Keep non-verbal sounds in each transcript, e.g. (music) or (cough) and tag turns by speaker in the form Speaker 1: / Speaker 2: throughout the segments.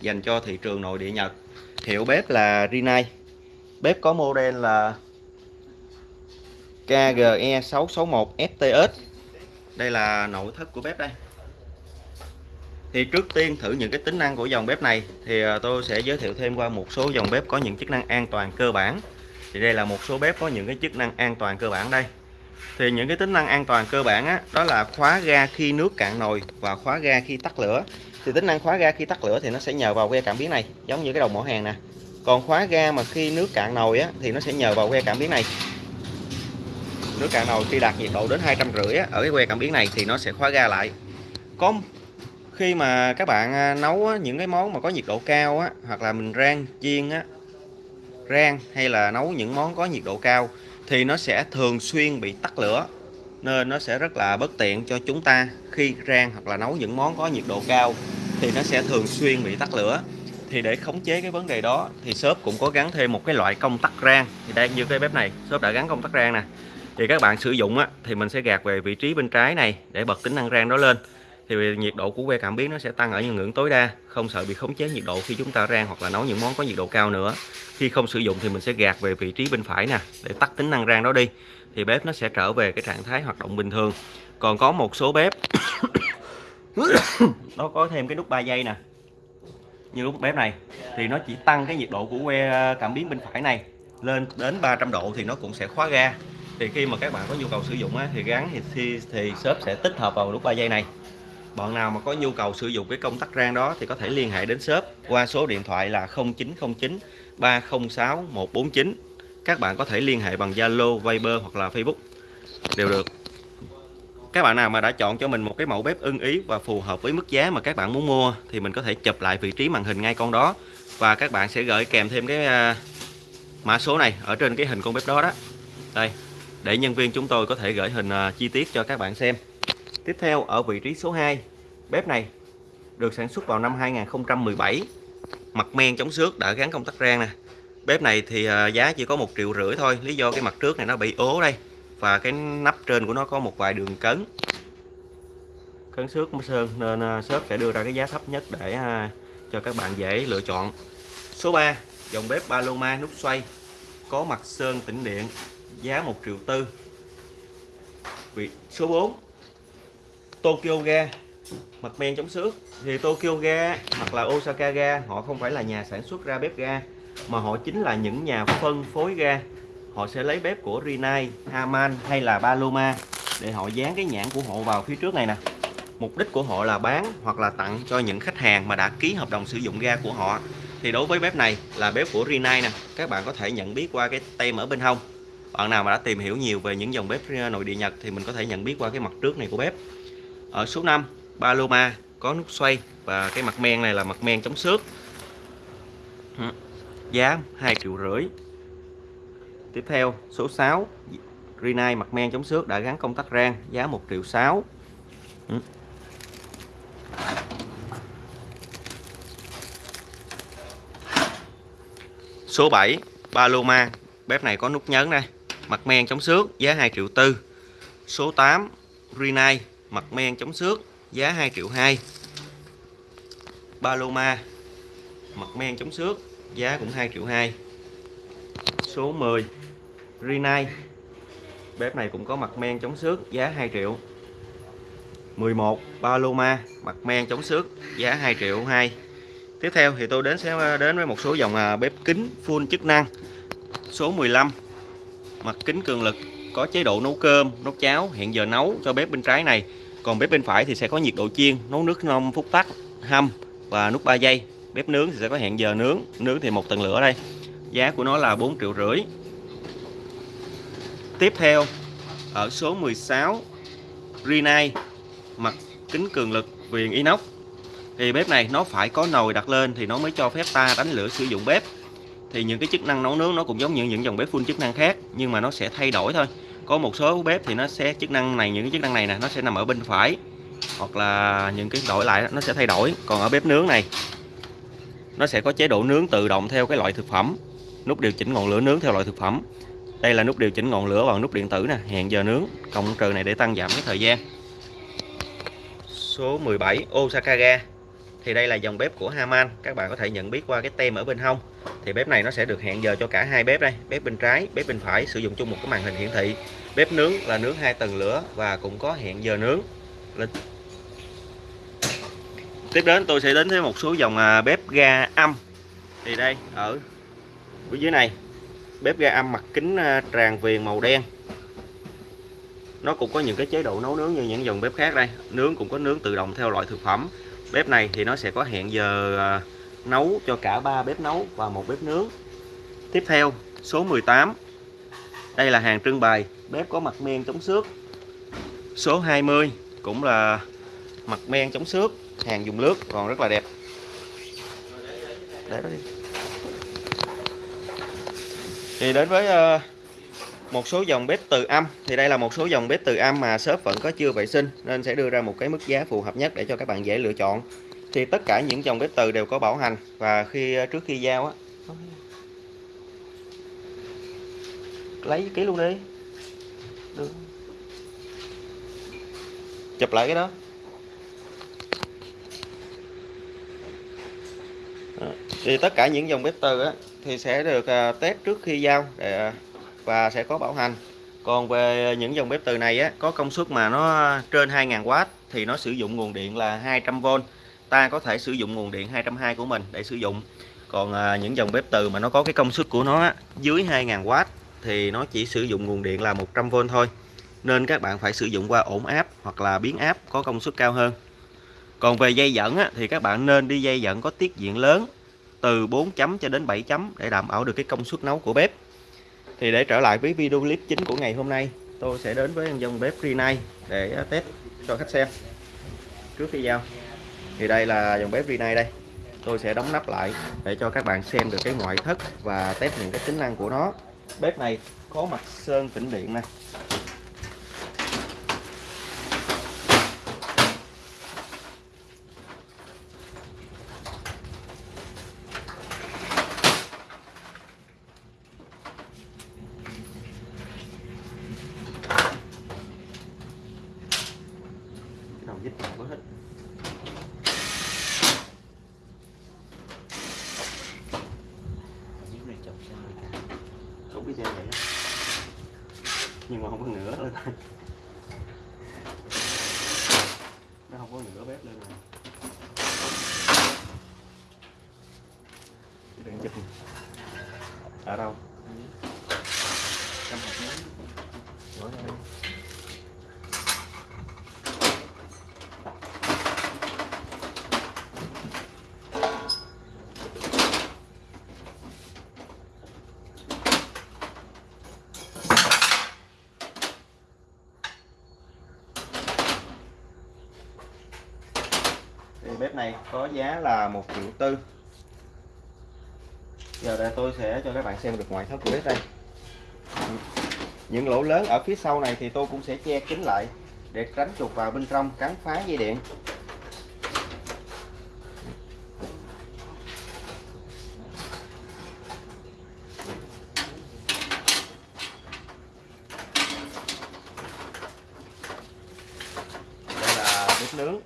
Speaker 1: dành cho thị trường nội địa Nhật. Hiệu bếp là Rinnai. Bếp có model là KGE 661 FTS đây là nội thất của bếp đây. Thì trước tiên thử những cái tính năng của dòng bếp này thì à, tôi sẽ giới thiệu thêm qua một số dòng bếp có những chức năng an toàn cơ bản. Thì đây là một số bếp có những cái chức năng an toàn cơ bản đây. Thì những cái tính năng an toàn cơ bản á, đó là khóa ga khi nước cạn nồi và khóa ga khi tắt lửa thì tính năng khóa ga khi tắt lửa thì nó sẽ nhờ vào que cảm biến này giống như cái đầu mỏ hàng nè. Còn khóa ga mà khi nước cạn nồi á, thì nó sẽ nhờ vào que cảm biến này. Nước cạn nồi khi đạt nhiệt độ đến hai trăm rưỡi ở cái que cảm biến này thì nó sẽ khóa ga lại. Có khi mà các bạn à, nấu những cái món mà có nhiệt độ cao á, hoặc là mình rang chiên á, rang hay là nấu những món có nhiệt độ cao thì nó sẽ thường xuyên bị tắt lửa nên nó sẽ rất là bất tiện cho chúng ta khi rang hoặc là nấu những món có nhiệt độ cao thì nó sẽ thường xuyên bị tắt lửa. Thì để khống chế cái vấn đề đó thì shop cũng có gắn thêm một cái loại công tắc rang. Thì đang như cái bếp này shop đã gắn công tắc rang nè. Thì các bạn sử dụng á, thì mình sẽ gạt về vị trí bên trái này để bật tính năng rang đó lên. Thì nhiệt độ của que cảm biến nó sẽ tăng ở những ngưỡng tối đa không sợ bị khống chế nhiệt độ khi chúng ta rang hoặc là nấu những món có nhiệt độ cao nữa. Khi không sử dụng thì mình sẽ gạt về vị trí bên phải nè để tắt tính năng rang đó đi. Thì bếp nó sẽ trở về cái trạng thái hoạt động bình thường còn có một số bếp. (coughs) Nó có thêm cái nút 3 giây nè. Như lúc bếp này thì nó chỉ tăng cái nhiệt độ của que ờ, cảm biến bên phải này lên đến 300 độ thì nó cũng sẽ khóa ga. Thì khi mà các bạn có nhu cầu sử dụng á, thì gắn thì, thì, thì shop sẽ tích hợp vào nút 3 giây này. Bạn nào mà có nhu cầu sử dụng cái công tắc rang đó thì có thể liên hệ đến shop qua số điện thoại là 0909 306 149 các bạn có thể liên hệ bằng Zalo, Viber hoặc là Facebook. Đều được các bạn nào mà đã chọn cho mình một cái mẫu bếp ưng ý và phù hợp với mức giá mà các bạn muốn mua thì mình có thể chụp lại vị trí màn hình ngay con đó. Và các bạn sẽ gửi kèm thêm cái à, mã số này ở trên cái hình con bếp đó đó. Đây, để nhân viên chúng tôi có thể gửi hình à, chi tiết cho các bạn xem. Tiếp theo, ở vị trí số 2 bếp này được sản xuất vào năm 2017 mặt men chống xước đã gắn công tắc rang nè. Bếp này thì à, giá chỉ có một triệu rưỡi thôi, lý do cái mặt trước này nó bị ố đây và cái nắp trên của nó có một vài đường cấn. Cấn xước sơn, nên à, shop sẽ đưa ra cái giá thấp nhất để à, cho các bạn dễ lựa chọn. Số 3 dòng bếp Paloma nút xoay, có mặt sơn tĩnh điện, giá 1 triệu tư. Vị, số 4 Tokyo ga, mặt men chống xước. Thì Tokyo ga hoặc là Osaka ga, họ không phải là nhà sản xuất ra bếp ga, mà họ chính là những nhà phân phối ga họ sẽ lấy bếp của Rinnai, Haman hay là Paloma để họ dán cái nhãn của họ vào phía trước này nè. Mục đích của họ là bán hoặc là tặng cho những khách hàng mà đã ký hợp đồng sử dụng ga của họ. Thì đối với bếp này là bếp của Rinnai nè. Các bạn có thể nhận biết qua cái tem ở bên hông. Bạn nào mà đã tìm hiểu nhiều về những dòng bếp nội địa Nhật thì mình có thể nhận biết qua cái mặt trước này của bếp. Ở số 5 Paloma có nút xoay và cái mặt men này là mặt men chống xước. Giá 2 triệu rưỡi tiếp theo, số 6 Rinai mặt men chống xước đã gắn công tắc rang, giá 1 triệu 6 ừ. số 7 Paloma. Bếp này có nút nhấn đây. Mặt men chống xước, giá 2 triệu tư. Số 8 Rinai mặt men chống xước, giá 2 triệu 2 Paloma. Mặt men chống xước, giá cũng 2 triệu 2 số 10 Rinnai bếp này cũng có mặt men chống xước giá 2 triệu. 11 Paloma, mặt men chống xước giá 2 triệu 2 tiếp theo thì tôi đến sẽ, đến với một số dòng à, bếp kính full chức năng. Số 15 mặt kính cường lực, có chế độ nấu cơm, nấu cháo hiện giờ nấu cho bếp bên trái này. Còn bếp bên phải thì sẽ có nhiệt độ chiên, nấu nước 5 phút tắt, hâm và nút 3 giây. Bếp nướng thì sẽ có hẹn giờ nướng nướng thì một tầng lửa đây. Giá của nó là 4 triệu rưỡi tiếp theo, ở số 16 Rinai mặt kính cường lực viền inox. Thì bếp này nó phải có nồi đặt lên thì nó mới cho phép ta đánh lửa sử dụng bếp. Thì những cái chức năng nấu nướng nó cũng giống như những dòng bếp full chức năng khác, nhưng mà nó sẽ thay đổi thôi. Có một số bếp thì nó sẽ, chức năng này, những cái chức năng này nè, nó sẽ nằm ở bên phải. Hoặc là những cái đổi lại nó sẽ thay đổi. Còn ở bếp nướng này, nó sẽ có chế độ nướng tự động theo cái loại thực phẩm. Nút điều chỉnh ngọn lửa nướng theo loại thực phẩm đây là nút điều chỉnh ngọn lửa bằng nút điện tử nè, hẹn giờ nướng, cộng trừ này để tăng giảm cái thời gian. Số 17 Osaka ga thì đây là dòng bếp của Haman, các bạn có thể nhận biết qua cái tem ở bên hông. Thì bếp này nó sẽ được hẹn giờ cho cả hai bếp đây, bếp bên trái, bếp bên phải, sử dụng chung một cái màn hình hiển thị. Bếp nướng là nướng hai tầng lửa và cũng có hẹn giờ nướng. Lên tiếp đến tôi sẽ đến với một số dòng à, bếp ga âm. Thì đây, ở dưới này bếp ga âm mặt kính à, tràn viền màu đen. Nó cũng có những cái chế độ nấu nướng như những dòng bếp khác đây. Nướng cũng có nướng tự động theo loại thực phẩm. Bếp này thì nó sẽ có hẹn giờ à, nấu cho cả ba bếp nấu và một bếp nướng. Tiếp theo, số 18 đây là hàng trưng bày. Bếp có mặt men chống xước. Số 20 cũng là mặt men chống xước. Hàng dùng nước, còn rất là đẹp. Để đó đi thì đến với uh, một số dòng bếp từ âm. Thì đây là một số dòng bếp từ âm mà shop vẫn có chưa vệ sinh nên sẽ đưa ra một cái mức giá phù hợp nhất để cho các bạn dễ lựa chọn. Thì tất cả những dòng bếp từ đều có bảo hành và khi ờ, trước khi giao á. Lấy ký luôn đi. Được. chụp lại cái đó. Ờ, thì tất cả những dòng bếp từ á, thì sẽ được à, test trước khi giao để à, và sẽ có bảo hành. Còn về những dòng bếp từ này á, có công suất mà nó trên 2000W thì nó sử dụng nguồn điện là 200V ta có thể sử dụng nguồn điện 220 của mình để sử dụng. Còn à, những dòng bếp từ mà nó có cái công suất của nó á, dưới 2000W thì nó chỉ sử dụng nguồn điện là 100V thôi. Nên các bạn phải sử dụng qua ổn áp hoặc là biến áp có công suất cao hơn. Còn về dây dẫn á, thì các bạn nên đi dây dẫn có tiết diện lớn từ 4 chấm cho đến 7 chấm để đảm bảo được cái công suất nấu của bếp. Thì để trở lại với video clip chính của ngày hôm nay, tôi sẽ đến với dòng bếp Rinnai để test cho khách xem. Trước khi giao, thì đây là dòng bếp Rinnai đây. Tôi sẽ đóng nắp lại để cho các bạn xem được cái ngoại thất và test những cái tính năng của nó. Bếp này có mặt sơn tĩnh điện này cái xe vậy đó. nhưng mà không có nữa lên nó không có nữa bếp lên rồi đừng chụp. Ở đâu? Trong hộp nướng này có giá là một triệu tư. Giờ đây tôi sẽ cho các bạn xem được ngoại thất của bếp đây. Những lỗ lớn ở phía sau này thì tôi cũng sẽ che kín lại để tránh chuột vào bên trong cắn phá dây điện đây là bếp nướng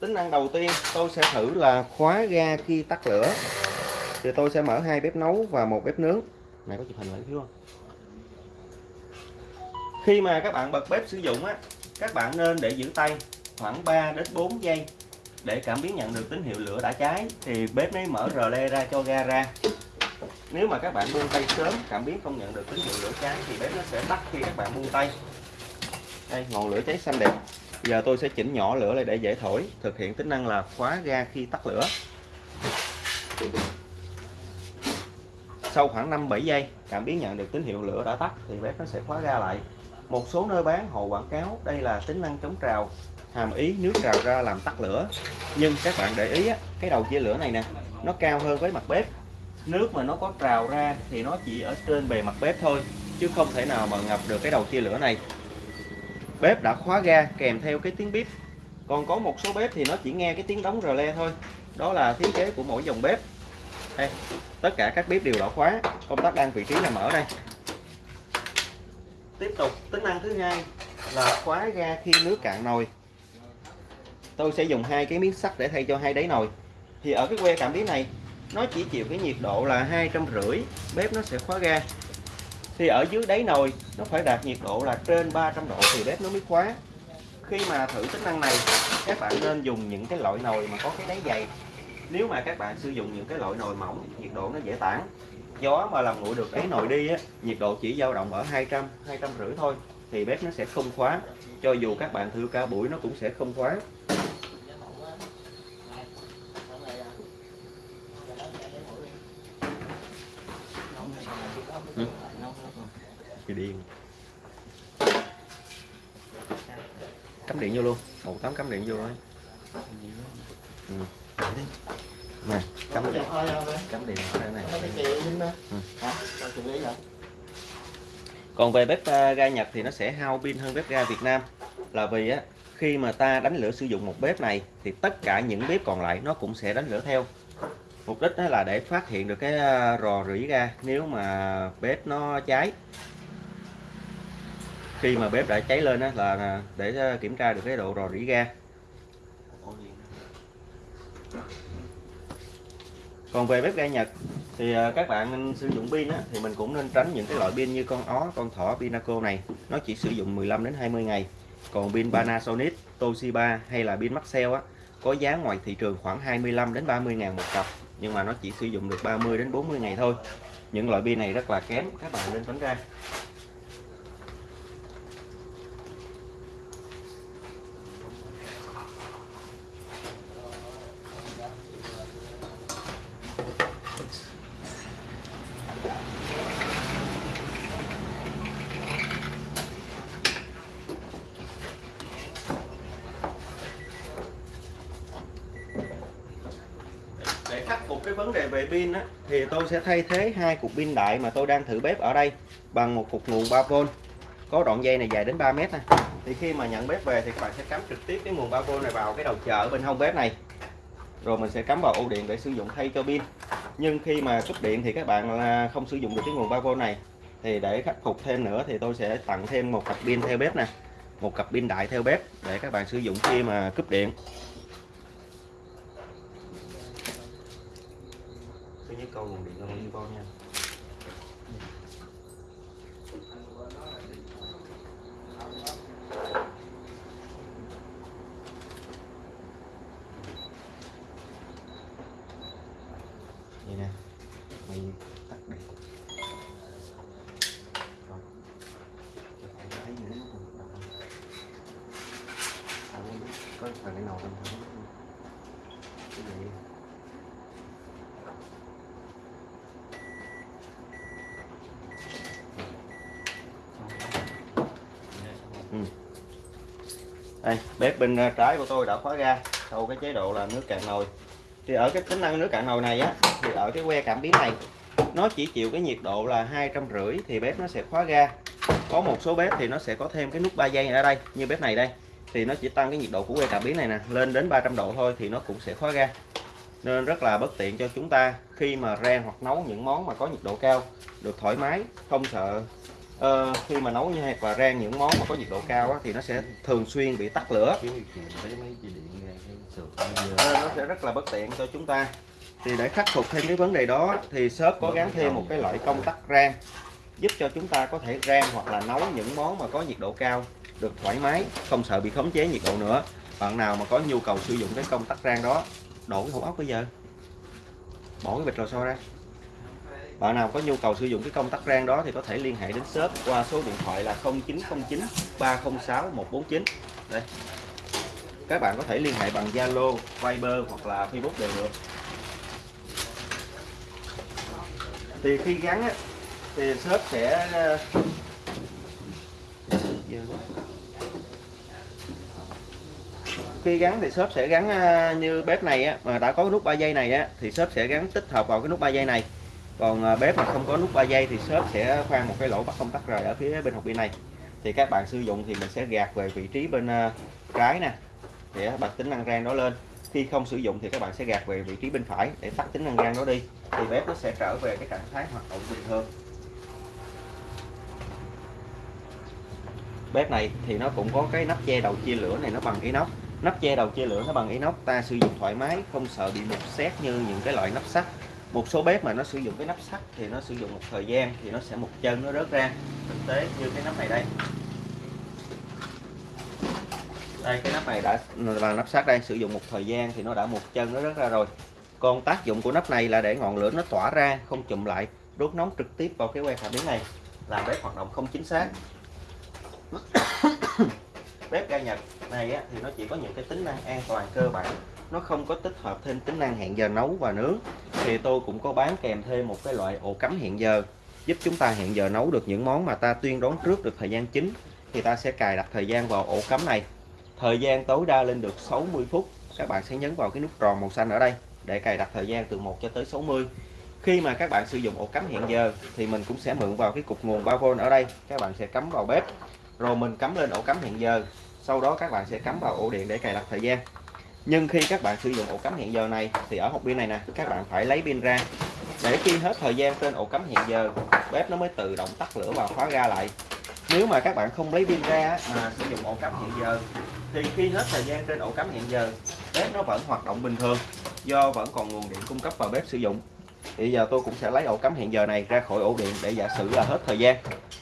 Speaker 1: tính năng đầu tiên, tôi sẽ thử là khóa ga khi tắt lửa. Thì tôi sẽ mở hai bếp nấu và một bếp nướng. Này có chụp hình lại thiếu không? Khi mà các bạn bật bếp sử dụng á, các bạn nên để giữ tay khoảng 3 đến 4 giây để cảm biến nhận được tín hiệu lửa đã cháy. Thì bếp mới mở rờ le ra cho ga ra. Nếu mà các bạn buông tay sớm, cảm biến không nhận được tín hiệu lửa cháy, thì bếp nó sẽ tắt khi các bạn buông tay. Đây, ngọn lửa cháy xanh đẹp giờ tôi sẽ chỉnh nhỏ lửa lại để dễ thổi thực hiện tính năng là khóa ga khi tắt lửa. Sau khoảng 5-7 giây cảm biến nhận được tín hiệu lửa đã tắt thì bếp nó sẽ khóa ga lại. Một số nơi bán họ quảng cáo đây là tính năng chống trào hàm ý nước trào ra làm tắt lửa. Nhưng các bạn để ý á, cái đầu chia lửa này nè nó cao hơn với mặt bếp. Nước mà nó có trào ra thì nó chỉ ở trên bề mặt bếp thôi chứ không thể nào mà ngập được cái đầu chia lửa này bếp đã khóa ga kèm theo cái tiếng bếp còn có một số bếp thì nó chỉ nghe cái tiếng đóng rờ le thôi. Đó là thiết kế của mỗi dòng bếp. Đây, tất cả các bếp đều đã khóa. Công tắc đang vị trí nằm ở đây. Tiếp tục, tính năng thứ hai là khóa ga khi nước cạn nồi. Tôi sẽ dùng hai cái miếng sắt để thay cho hai đáy nồi. Thì ở cái que cảm biến này, nó chỉ chịu cái nhiệt độ là hai trăm rưỡi, bếp nó sẽ khóa ga thì ở dưới đáy nồi, nó phải đạt nhiệt độ là trên 300 độ thì bếp nó mới khóa. Khi mà thử tính năng này, các bạn nên dùng những cái loại nồi mà có cái đáy dày. Nếu mà các bạn sử dụng những cái loại nồi mỏng, nhiệt độ nó dễ tản. Gió mà làm nguội được đáy nồi đi á, nhiệt độ chỉ dao động ở 200 200 rưỡi thôi, thì bếp nó sẽ không khóa. Cho dù các bạn thử cả buổi, nó cũng sẽ không khóa ừ thì điện. Cắm điện vô luôn. Một tấm cắm điện vô thôi. ừ. nè, cắm điện. Cắm điện ở đây này. Ừ. còn về bếp ờ, ga Nhật thì nó sẽ hao pin hơn bếp ga Việt Nam. Là vì á, khi mà ta đánh lửa sử dụng một bếp này, thì tất cả những bếp còn lại nó cũng sẽ đánh lửa theo. Mục đích đó là để phát hiện được cái ờ, rò rỉ ga nếu mà bếp nó cháy khi mà bếp đã cháy lên đó là à, để à, kiểm tra được cái độ rò rỉ ga. Còn về bếp ga Nhật, thì à, các bạn sử dụng pin thì mình cũng nên tránh những cái loại pin như con ó, con thỏ Pinaco này. Nó chỉ sử dụng 15 đến 20 ngày. Còn pin Panasonic, Toshiba hay là pin Maxell á, có giá ngoài thị trường khoảng 25 đến 30 ngàn một cặp, nhưng mà nó chỉ sử dụng được 30 đến 40 ngày thôi. Những loại pin này rất là kém, các bạn nên tránh ra khắc phục cái vấn đề về pin á, thì tôi sẽ thay thế hai cục pin đại mà tôi đang thử bếp ở đây bằng một cục nguồn 3V có đoạn dây này dài đến 3 mét này. thì khi mà nhận bếp về thì các bạn sẽ cắm trực tiếp cái nguồn 3V này vào cái đầu chờ bên hông bếp này. Rồi mình sẽ cắm vào ổ điện để sử dụng thay cho pin. Nhưng khi mà cúp điện thì các bạn à, không sử dụng được cái nguồn 3V này. Thì để khắc phục thêm nữa thì tôi sẽ tặng thêm một cặp pin theo bếp nè. Một cặp pin đại theo bếp để các bạn sử dụng khi mà cúp điện. Thứ câu nguồn điện là bao nhiêu con nha. Vậy nè, mày tắt điện rồi. Không những có phần cái nào trong đây, bếp bên à, trái của tôi đã khóa ga sau cái chế độ là nước cạn nồi. Thì ở cái tính năng nước cạn nồi này á, thì ở cái que cảm biến này, nó chỉ chịu cái nhiệt độ là hai trăm rưỡi thì bếp nó sẽ khóa ga có một số bếp thì nó sẽ có thêm cái nút 3 giây ở đây, như bếp này đây. Thì nó chỉ tăng cái nhiệt độ của que cảm biến này nè, lên đến 300 độ thôi thì nó cũng sẽ khóa ga nên rất là bất tiện cho chúng ta khi mà rang hoặc nấu những món mà có nhiệt độ cao, được thoải mái, không sợ uh, khi mà nấu như hoặc là rang những món mà có nhiệt độ cao á, thì nó sẽ thường xuyên bị tắt lửa. Nên nó sẽ rất là bất tiện cho chúng ta. Thì để khắc phục thêm cái vấn đề đó thì shop có gắn thêm một cái loại công tắc rang giúp cho chúng ta có thể rang hoặc là nấu những món mà có nhiệt độ cao được thoải mái không sợ bị khống chế nhiệt độ nữa. Bạn nào mà có nhu cầu sử dụng cái công tắc rang đó đổ cái hũ ốc bây giờ. Bỏ cái bịch lò xo ra bạn nào có nhu cầu sử dụng cái công tắc rang đó thì có thể liên hệ đến shop qua số điện thoại là 0909 306 149 đây. Các bạn có thể liên hệ bằng Zalo, Viber hoặc là Facebook đều được. Thì khi gắn á, thì shop sẽ khi gắn thì shop sẽ gắn à, như bếp này á, mà đã có nút 3 giây này á, thì shop sẽ gắn tích hợp vào cái nút 3 giây này còn à, bếp mà không có nút 3 giây thì shop sẽ khoan một cái lỗ bắt công tắc rời ở phía bên hộp pin này. Thì các bạn sử dụng thì mình sẽ gạt về vị trí bên à, trái nè, để bật tính năng rang đó lên. Khi không sử dụng thì các bạn sẽ gạt về vị trí bên phải để tắt tính năng rang đó đi. Thì bếp nó sẽ trở về cái trạng thái hoạt động bình thường. Bếp này thì nó cũng có cái nắp che đầu chia lửa này, nó bằng inox. Nắp che đầu chia lửa nó bằng inox, ta sử dụng thoải mái, không sợ bị mục xét như những cái loại nắp sắt một số bếp mà nó sử dụng cái nắp sắt thì nó sử dụng một thời gian thì nó sẽ một chân nó rớt ra. Thực tế như cái nắp này đây. Đây cái nắp này đã là nắp sắt đây sử dụng một thời gian thì nó đã một chân nó rớt ra rồi. Còn tác dụng của nắp này là để ngọn lửa nó tỏa ra không chụm lại đốt nóng trực tiếp vào cái que cảm biến này. Làm bếp hoạt động không chính xác. (coughs) Bếp ga Nhật này á, thì nó chỉ có những cái tính năng an toàn cơ bản nó không có tích hợp thêm tính năng hẹn giờ nấu và nướng. Thì tôi cũng có bán kèm thêm một cái loại ổ cắm hẹn giờ, giúp chúng ta hẹn giờ nấu được những món mà ta tuyên đoán trước được thời gian chính. Thì ta sẽ cài đặt thời gian vào ổ cắm này. Thời gian tối đa lên được 60 phút. Các bạn sẽ nhấn vào cái nút tròn màu xanh ở đây để cài đặt thời gian từ 1 cho tới 60 khi mà các bạn sử dụng ổ cắm hẹn giờ thì mình cũng sẽ mượn vào cái cục nguồn 3V ở đây. Các bạn sẽ cắm vào bếp, rồi mình cắm lên ổ cắm hẹn giờ. Sau đó các bạn sẽ cắm vào ổ điện để cài đặt thời gian nhưng khi các bạn sử dụng ổ cắm hẹn giờ này, thì ở hộp pin này nè, các bạn phải lấy pin ra. Để khi hết thời gian trên ổ cắm hẹn giờ, bếp nó mới tự động tắt lửa và khóa ga lại. Nếu mà các bạn không lấy pin ra mà sử dụng ổ cắm hẹn giờ, thì khi hết thời gian trên ổ cắm hẹn giờ, bếp nó vẫn hoạt động bình thường, do vẫn còn nguồn điện cung cấp vào bếp sử dụng. Thì giờ tôi cũng sẽ lấy ổ cắm hẹn giờ này ra khỏi ổ điện để giả sử là hết thời gian.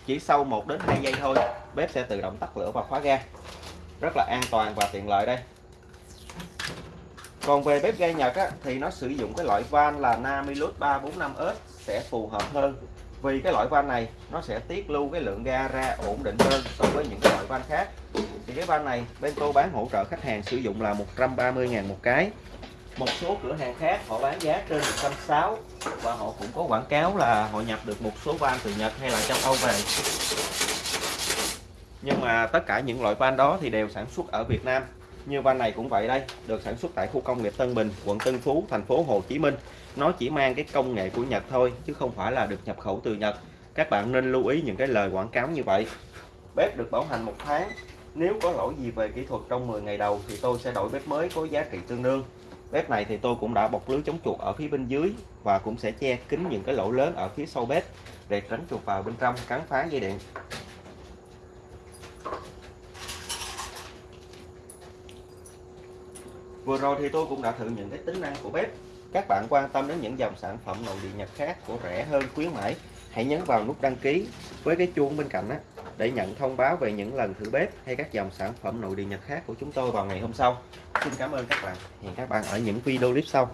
Speaker 1: Chỉ sau 1 đến 2 giây thôi, bếp sẽ tự động tắt lửa và khóa ga. Rất là an toàn và tiện lợi đây còn về bếp ga Nhật á, thì nó sử dụng cái loại van là Namilus 345S sẽ phù hợp hơn. Vì cái loại van này nó sẽ tiết lưu cái lượng ga ra ổn định hơn so với những cái loại van khác. Thì cái van này bên tôi bán hỗ trợ khách hàng sử dụng là 130.000 một cái. Một số cửa hàng khác họ bán giá trên 160 và họ cũng có quảng cáo là họ nhập được một số van từ Nhật hay là châu Âu về. Nhưng mà tất cả những loại van đó thì đều sản xuất ở Việt Nam như van này cũng vậy đây, được sản xuất tại khu công nghiệp Tân Bình, quận Tân Phú, thành phố Hồ Chí Minh. Nó chỉ mang cái công nghệ của Nhật thôi, chứ không phải là được nhập khẩu từ Nhật. Các bạn nên lưu ý những cái lời quảng cáo như vậy. Bếp được bảo hành một tháng. Nếu có lỗi gì về kỹ thuật trong 10 ngày đầu thì tôi sẽ đổi bếp mới có giá trị tương đương. Bếp này thì tôi cũng đã bọc lưới chống chuột ở phía bên dưới và cũng sẽ che kín những cái lỗ lớn ở phía sau bếp để tránh chuột vào bên trong, cắn phá dây điện. Vừa rồi thì tôi cũng đã thử những cái tính năng của bếp. Các bạn quan tâm đến những dòng sản phẩm nội địa Nhật khác của rẻ hơn khuyến mãi, hãy nhấn vào nút đăng ký với cái chuông bên cạnh á để nhận thông báo về những lần thử bếp hay các dòng sản phẩm nội địa Nhật khác của chúng tôi vào ngày hôm sau. Xin cảm ơn các bạn. Hẹn các bạn ở những video clip sau.